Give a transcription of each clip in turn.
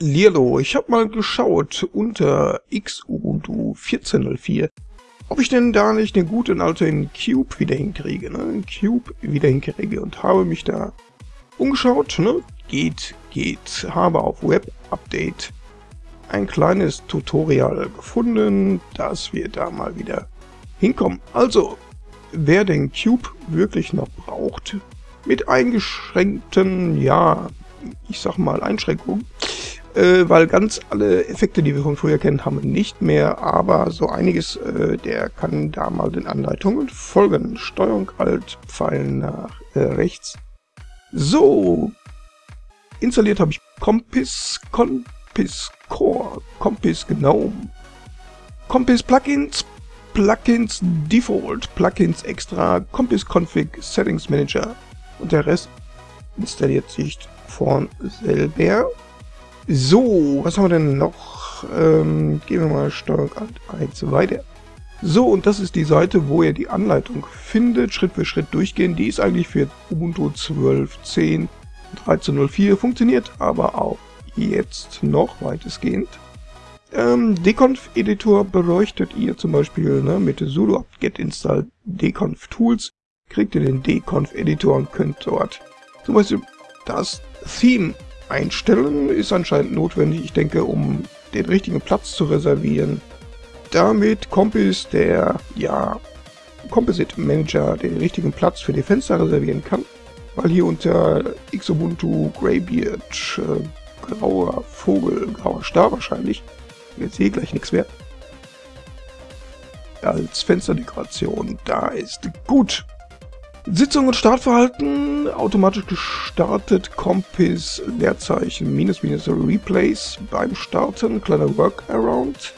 Lierlo, ich habe mal geschaut unter Xubuntu 14.04, ob ich denn da nicht den guten alten Cube wieder hinkriege, ne? Cube wieder hinkriege und habe mich da umgeschaut, ne? Geht, geht, habe auf Web Update ein kleines Tutorial gefunden, dass wir da mal wieder hinkommen. Also, wer den Cube wirklich noch braucht, mit eingeschränkten, ja, ich sag mal Einschränkungen, äh, weil ganz alle Effekte, die wir von früher kennen, haben wir nicht mehr, aber so einiges, äh, der kann da mal den Anleitungen folgen. Steuerung Alt, Pfeil nach äh, rechts. So, installiert habe ich Compass, Compass Core, Compass Gnome, Compass Plugins, Plugins Default, Plugins Extra, Compass Config, Settings Manager und der Rest installiert sich von selber. So, was haben wir denn noch? Ähm, gehen wir mal Steuerung Alt 1 weiter. So, und das ist die Seite, wo ihr die Anleitung findet, Schritt für Schritt durchgehen. Die ist eigentlich für Ubuntu 12.10, 13.04, funktioniert aber auch jetzt noch weitestgehend. Ähm, Deconf-Editor beleuchtet ihr zum Beispiel ne, mit sudo apt-get install deconf tools, kriegt ihr den Deconf-Editor und könnt dort zum Beispiel das Theme einstellen ist anscheinend notwendig, ich denke, um den richtigen Platz zu reservieren. Damit Compass, der, ja, Composite Manager den richtigen Platz für die Fenster reservieren kann, weil hier unter Xubuntu Greybeard, äh, grauer Vogel, grauer Star wahrscheinlich, jetzt sehe gleich nichts mehr, als Fensterdekoration da ist. Gut, Sitzung und Startverhalten, automatisch gestartet, Compass, Leerzeichen, minus minus Replays beim Starten, kleiner Workaround.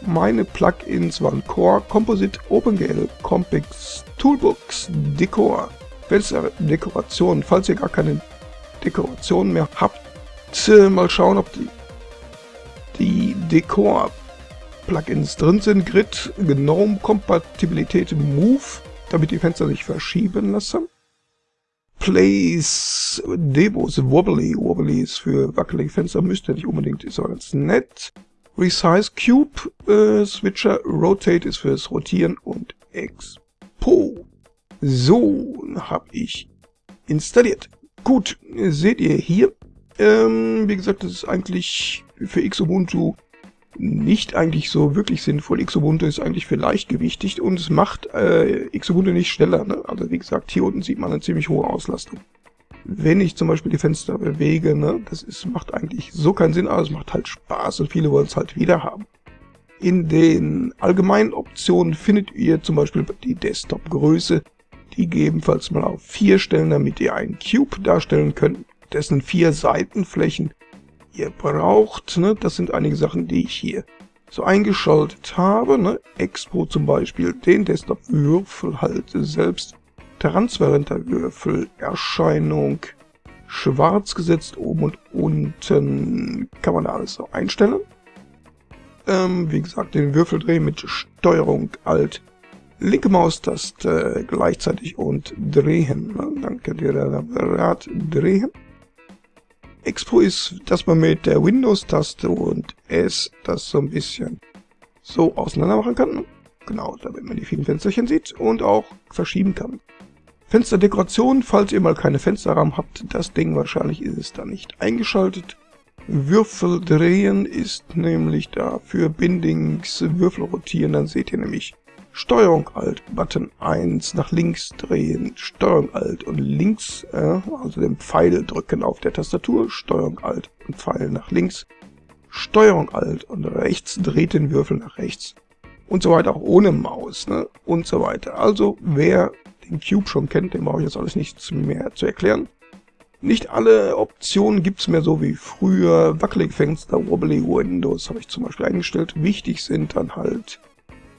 Meine Plugins waren Core, Composite, OpenGL, Compix, Toolbox, Decor, Fenster, Dekoration. Falls ihr gar keine Dekoration mehr habt, äh, mal schauen, ob die, die Decor Plugins drin sind. Grid, Gnome, Kompatibilität, Move, damit die Fenster sich verschieben lassen. Place Demos Wobbly. Wobbly ist für wackelige Fenster, müsste nicht unbedingt, ist aber ganz nett. Resize Cube äh, Switcher. Rotate ist fürs Rotieren und Expo. So, habe ich installiert. Gut, seht ihr hier. Ähm, wie gesagt, das ist eigentlich für Xubuntu nicht eigentlich so wirklich sinnvoll. Xubuntu ist eigentlich für leichtgewichtig und es macht äh, Xubuntu nicht schneller. Ne? Also wie gesagt, hier unten sieht man eine ziemlich hohe Auslastung. Wenn ich zum Beispiel die Fenster bewege, ne, das ist, macht eigentlich so keinen Sinn, aber es macht halt Spaß und viele wollen es halt wieder haben. In den allgemeinen Optionen findet ihr zum Beispiel die Desktop-Größe, die gegebenenfalls mal auf vier stellen, damit ihr einen Cube darstellen könnt, dessen vier Seitenflächen ihr braucht. Ne? Das sind einige Sachen, die ich hier so eingeschaltet habe. Ne? Expo zum Beispiel, den Desktop-Würfel halt selbst. Transparenter Würfel, Erscheinung, schwarz gesetzt oben und unten. Kann man da alles so einstellen. Ähm, wie gesagt, den Würfel drehen mit Steuerung Alt linke Maustaste gleichzeitig und drehen. Ne? Dann könnt ihr da Rad drehen. Expo ist, dass man mit der Windows-Taste und S das so ein bisschen so auseinander machen kann. Genau, damit man die vielen Fensterchen sieht und auch verschieben kann. Fensterdekoration, falls ihr mal keine Fensterrahmen habt, das Ding wahrscheinlich ist es da nicht eingeschaltet. Würfel drehen ist nämlich da für Bindings, Würfel rotieren, dann seht ihr nämlich Steuerung Alt, Button 1 nach links drehen, Steuerung Alt und links, äh, also den Pfeil drücken auf der Tastatur, Steuerung Alt und Pfeil nach links, Steuerung Alt und rechts dreht den Würfel nach rechts und so weiter, auch ohne Maus ne? und so weiter. Also wer den Cube schon kennt, dem brauche ich jetzt alles nichts mehr zu erklären. Nicht alle Optionen gibt's mehr so wie früher. Wackelige Fenster, Wobbly Windows habe ich zum Beispiel eingestellt. Wichtig sind dann halt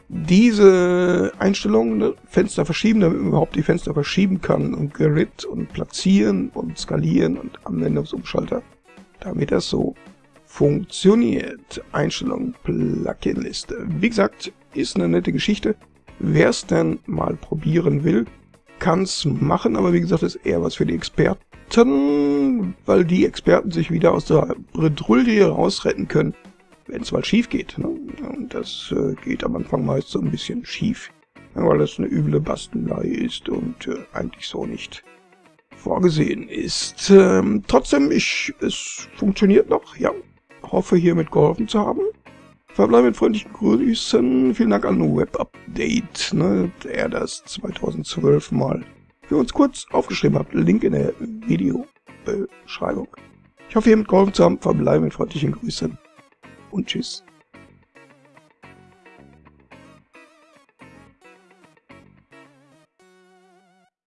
diese Einstellungen, ne, Fenster verschieben, damit man überhaupt die Fenster verschieben kann und Grid und platzieren und skalieren und Anwendungsumschalter, damit das so funktioniert. Einstellung Plugin-Liste. Wie gesagt, ist eine nette Geschichte. Wer es denn mal probieren will, kann es machen, aber wie gesagt, ist eher was für die Experten, weil die Experten sich wieder aus der Bredouille rausretten können, wenn es mal schief geht. Ne? Und das äh, geht am Anfang meist so ein bisschen schief, weil das eine üble Bastelei ist und äh, eigentlich so nicht vorgesehen ist. Ähm, trotzdem, ich, es funktioniert noch, ja. Hoffe hiermit geholfen zu haben. Verbleibe mit freundlichen Grüßen. Vielen Dank an Web-Update, ne, der das 2012 mal für uns kurz aufgeschrieben hat. Link in der Videobeschreibung. Ich hoffe, hiermit geholfen zu haben. Verbleibe mit freundlichen Grüßen und tschüss.